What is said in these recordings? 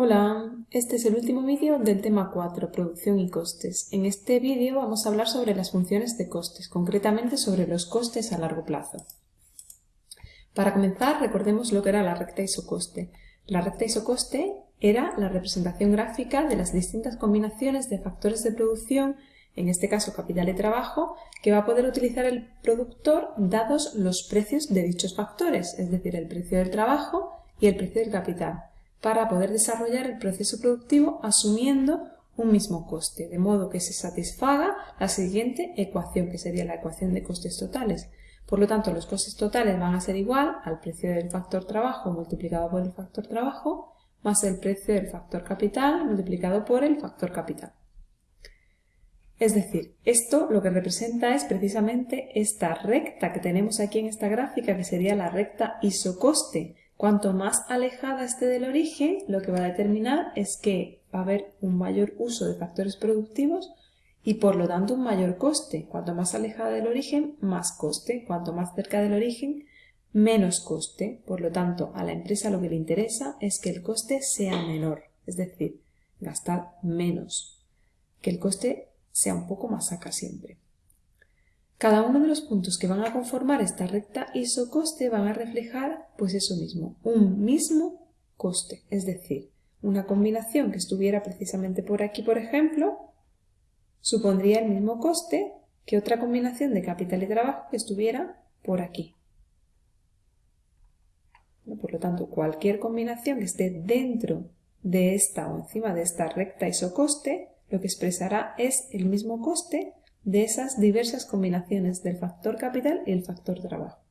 Hola, este es el último vídeo del tema 4, producción y costes. En este vídeo vamos a hablar sobre las funciones de costes, concretamente sobre los costes a largo plazo. Para comenzar, recordemos lo que era la recta isocoste. La recta isocoste era la representación gráfica de las distintas combinaciones de factores de producción, en este caso capital y trabajo, que va a poder utilizar el productor dados los precios de dichos factores, es decir, el precio del trabajo y el precio del capital para poder desarrollar el proceso productivo asumiendo un mismo coste, de modo que se satisfaga la siguiente ecuación, que sería la ecuación de costes totales. Por lo tanto, los costes totales van a ser igual al precio del factor trabajo multiplicado por el factor trabajo más el precio del factor capital multiplicado por el factor capital. Es decir, esto lo que representa es precisamente esta recta que tenemos aquí en esta gráfica, que sería la recta isocoste, Cuanto más alejada esté del origen, lo que va a determinar es que va a haber un mayor uso de factores productivos y por lo tanto un mayor coste. Cuanto más alejada del origen, más coste. Cuanto más cerca del origen, menos coste. Por lo tanto, a la empresa lo que le interesa es que el coste sea menor, es decir, gastar menos, que el coste sea un poco más acá siempre. Cada uno de los puntos que van a conformar esta recta isocoste van a reflejar, pues eso mismo, un mismo coste, es decir, una combinación que estuviera precisamente por aquí, por ejemplo, supondría el mismo coste que otra combinación de capital y trabajo que estuviera por aquí. Por lo tanto, cualquier combinación que esté dentro de esta o encima de esta recta isocoste, lo que expresará es el mismo coste de esas diversas combinaciones del factor capital y el factor trabajo.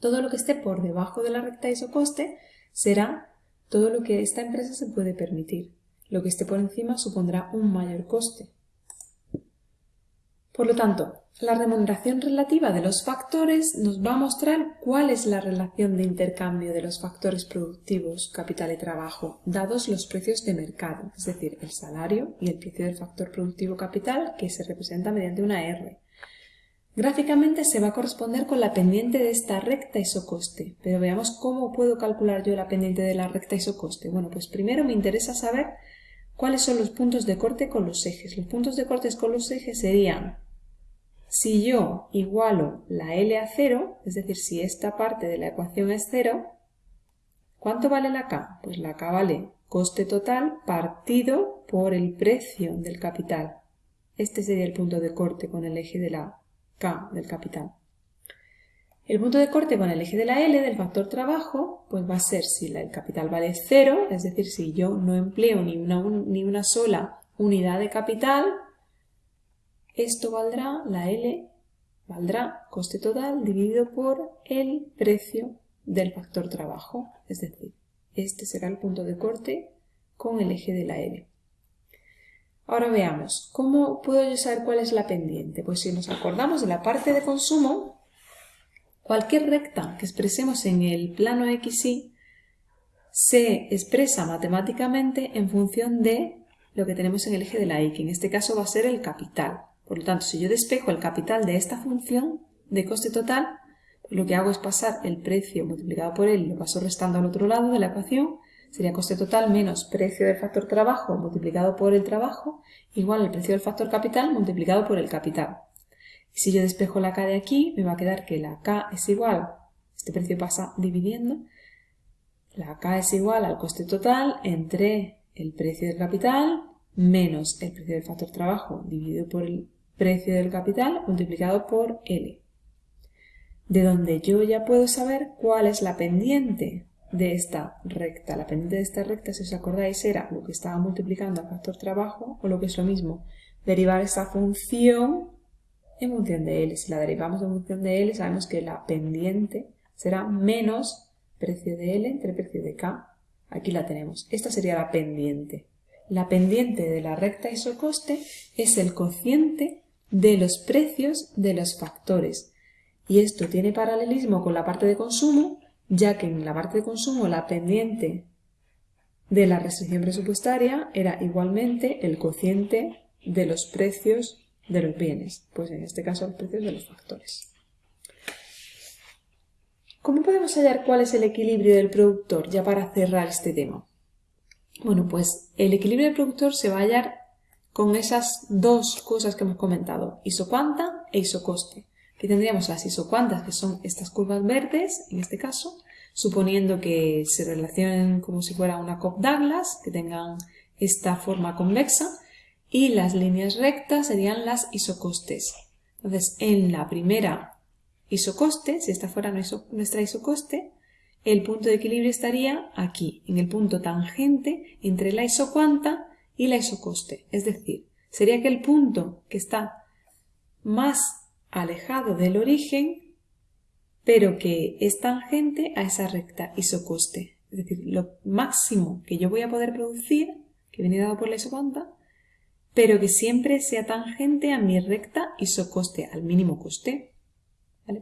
Todo lo que esté por debajo de la recta isocoste será todo lo que esta empresa se puede permitir. Lo que esté por encima supondrá un mayor coste. Por lo tanto, la remuneración relativa de los factores nos va a mostrar cuál es la relación de intercambio de los factores productivos, capital y trabajo, dados los precios de mercado, es decir, el salario y el precio del factor productivo capital que se representa mediante una R. Gráficamente se va a corresponder con la pendiente de esta recta isocoste, pero veamos cómo puedo calcular yo la pendiente de la recta isocoste. Bueno, pues primero me interesa saber cuáles son los puntos de corte con los ejes. Los puntos de corte con los ejes serían si yo igualo la L a cero, es decir, si esta parte de la ecuación es cero, ¿cuánto vale la K? Pues la K vale coste total partido por el precio del capital. Este sería el punto de corte con el eje de la K del capital. El punto de corte con el eje de la L del factor trabajo, pues va a ser si el capital vale cero, es decir, si yo no empleo ni una, ni una sola unidad de capital, esto valdrá, la L valdrá coste total dividido por el precio del factor trabajo, es decir, este será el punto de corte con el eje de la L. Ahora veamos, ¿cómo puedo yo saber cuál es la pendiente? Pues si nos acordamos de la parte de consumo, cualquier recta que expresemos en el plano XY se expresa matemáticamente en función de lo que tenemos en el eje de la Y, que en este caso va a ser el capital. Por lo tanto, si yo despejo el capital de esta función de coste total, lo que hago es pasar el precio multiplicado por él, lo paso restando al otro lado de la ecuación, sería coste total menos precio del factor trabajo multiplicado por el trabajo, igual al precio del factor capital multiplicado por el capital. Y si yo despejo la K de aquí, me va a quedar que la K es igual, este precio pasa dividiendo, la K es igual al coste total entre el precio del capital menos el precio del factor trabajo dividido por el precio del capital multiplicado por L. De donde yo ya puedo saber cuál es la pendiente de esta recta. La pendiente de esta recta, si os acordáis, era lo que estaba multiplicando al factor trabajo, o lo que es lo mismo, derivar esta función en función de L. Si la derivamos en función de L, sabemos que la pendiente será menos precio de L entre precio de K. Aquí la tenemos. Esta sería la pendiente. La pendiente de la recta isocoste es el cociente de los precios de los factores. Y esto tiene paralelismo con la parte de consumo, ya que en la parte de consumo la pendiente de la restricción presupuestaria era igualmente el cociente de los precios de los bienes, pues en este caso los precios de los factores. ¿Cómo podemos hallar cuál es el equilibrio del productor ya para cerrar este tema? Bueno, pues el equilibrio del productor se va a hallar con esas dos cosas que hemos comentado, isocuanta e isocoste. Aquí tendríamos las isocuantas, que son estas curvas verdes, en este caso, suponiendo que se relacionen como si fuera una Cobb Douglas, que tengan esta forma convexa, y las líneas rectas serían las isocostes. Entonces, en la primera isocoste, si esta fuera nuestra isocoste, el punto de equilibrio estaría aquí, en el punto tangente entre la isocuanta y la isocoste. Es decir, sería que el punto que está más alejado del origen, pero que es tangente a esa recta isocoste. Es decir, lo máximo que yo voy a poder producir, que viene dado por la isocuanta, pero que siempre sea tangente a mi recta isocoste, al mínimo coste.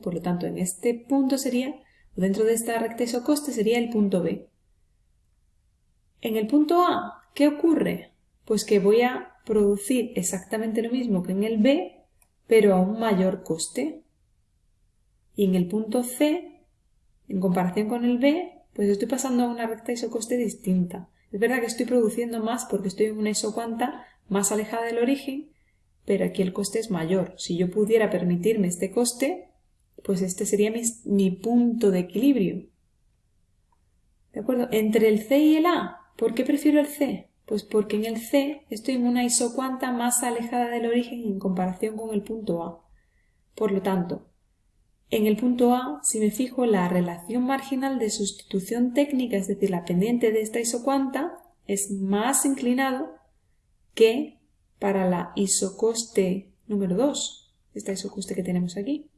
Por lo tanto, en este punto sería, dentro de esta recta isocoste sería el punto B. En el punto A, ¿qué ocurre? Pues que voy a producir exactamente lo mismo que en el B, pero a un mayor coste. Y en el punto C, en comparación con el B, pues estoy pasando a una recta isocoste distinta. Es verdad que estoy produciendo más porque estoy en una isocuanta más alejada del origen, pero aquí el coste es mayor. Si yo pudiera permitirme este coste, pues este sería mi, punto de equilibrio. ¿De acuerdo? Entre el C y el A, ¿por qué prefiero el C? Pues porque en el C estoy en una isocuanta más alejada del origen en comparación con el punto A. Por lo tanto, en el punto A, si me fijo, la relación marginal de sustitución técnica, es decir, la pendiente de esta isocuanta, es más inclinado que para la isocoste número 2, esta isocoste que tenemos aquí.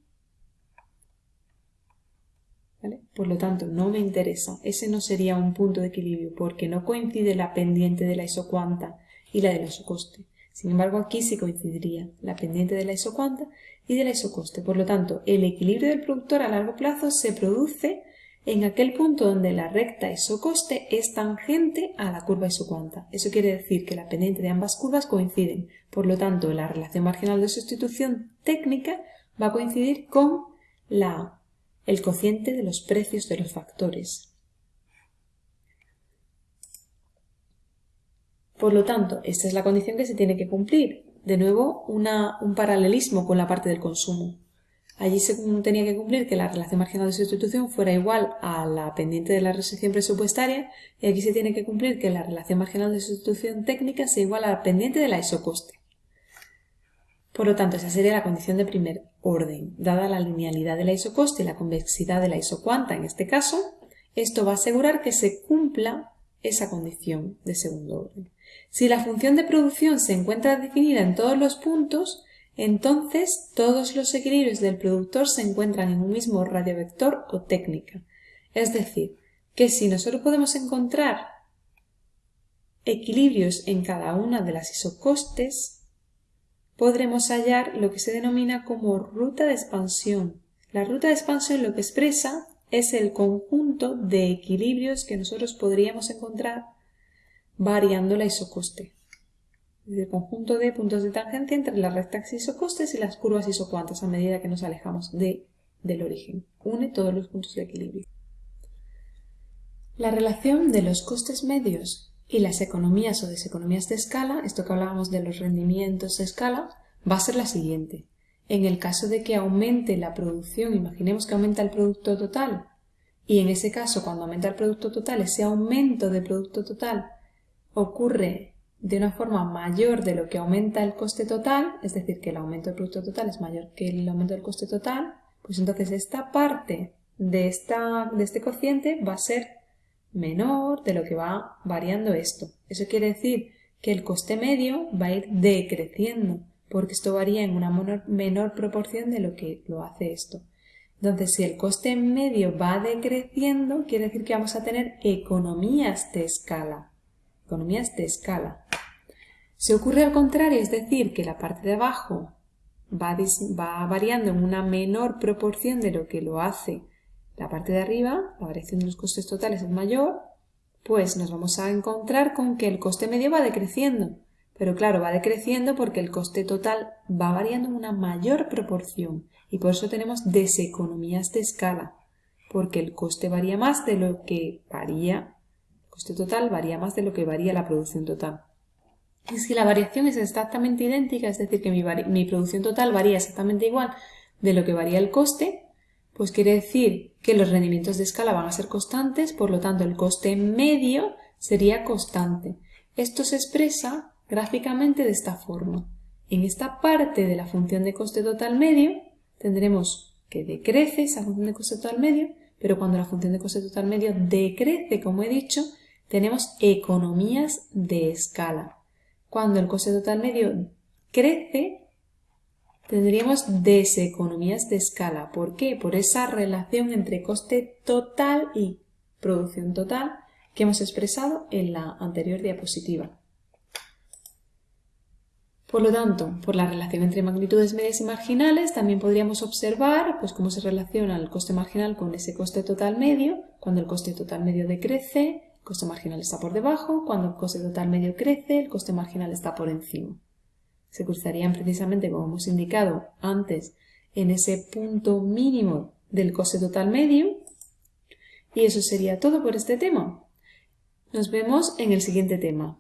Por lo tanto, no me interesa. Ese no sería un punto de equilibrio porque no coincide la pendiente de la isocuanta y la de la isocoste. Sin embargo, aquí sí coincidiría la pendiente de la isocuanta y de la isocoste. Por lo tanto, el equilibrio del productor a largo plazo se produce en aquel punto donde la recta isocoste es tangente a la curva isocuanta. Eso quiere decir que la pendiente de ambas curvas coinciden. Por lo tanto, la relación marginal de sustitución técnica va a coincidir con la, el cociente de los precios de los factores. Por lo tanto, esta es la condición que se tiene que cumplir. De nuevo, un paralelismo con la parte del consumo. Allí se tenía que cumplir que la relación marginal de sustitución fuera igual a la pendiente de la restricción presupuestaria y aquí se tiene que cumplir que la relación marginal de sustitución técnica sea igual a la pendiente de la isocoste. Por lo tanto, esa sería la condición de primer orden. Dada la linealidad de la isocoste y la convexidad de la isocuanta en este caso, esto va a asegurar que se cumpla esa condición de segundo orden. Si la función de producción se encuentra definida en todos los puntos, entonces todos los equilibrios del productor se encuentran en un mismo radiovector o técnica. Es decir, que si nosotros podemos encontrar equilibrios en cada una de las isocostes, podremos hallar lo que se denomina como ruta de expansión. La ruta de expansión lo que expresa es el conjunto de equilibrios que nosotros podríamos encontrar variando la isocoste el conjunto de puntos de tangencia entre las rectas isocostes y las curvas isocuantas a medida que nos alejamos de, del origen. Une todos los puntos de equilibrio. La relación de los costes medios y las economías o deseconomías de escala, esto que hablábamos de los rendimientos de escala, va a ser la siguiente. En el caso de que aumente la producción, imaginemos que aumenta el producto total, y en ese caso cuando aumenta el producto total, ese aumento de producto total ocurre de una forma mayor de lo que aumenta el coste total, es decir, que el aumento del producto total es mayor que el aumento del coste total, pues entonces esta parte de, esta, de este cociente va a ser menor de lo que va variando esto. Eso quiere decir que el coste medio va a ir decreciendo, porque esto varía en una menor, proporción de lo que lo hace esto. Entonces, si el coste medio va decreciendo, quiere decir que vamos a tener economías de escala. Economías de escala. Si ocurre al contrario, es decir, que la parte de abajo va, variando en una menor proporción de lo que lo hace la parte de arriba, la variación de los costes totales es mayor, pues nos vamos a encontrar con que el coste medio va decreciendo. Pero claro, va decreciendo porque el coste total va variando en una mayor proporción y por eso tenemos deseconomías de escala, porque el coste varía más de lo que varía coste total varía más de lo que varía la producción total. Y si la variación es exactamente idéntica, es decir, que mi, mi producción total varía exactamente igual de lo que varía el coste, pues quiere decir que los rendimientos de escala van a ser constantes, por lo tanto el coste medio sería constante. Esto se expresa gráficamente de esta forma. En esta parte de la función de coste total medio tendremos que decrece esa función de coste total medio, pero cuando la función de coste total medio decrece, como he dicho, tenemos economías de escala. Cuando el coste total medio crece, tendríamos deseconomías de escala. ¿Por qué? Por esa relación entre coste total y producción total que hemos expresado en la anterior diapositiva. Por lo tanto, por la relación entre magnitudes medias y marginales, también podríamos observar pues, cómo se relaciona el coste marginal con ese coste total medio. Cuando el coste total medio decrece, el coste marginal está por debajo. Cuando el coste total medio crece, el coste marginal está por encima. Se cruzarían precisamente, como hemos indicado antes, en ese punto mínimo del coste total medio. Y eso sería todo por este tema. Nos vemos en el siguiente tema.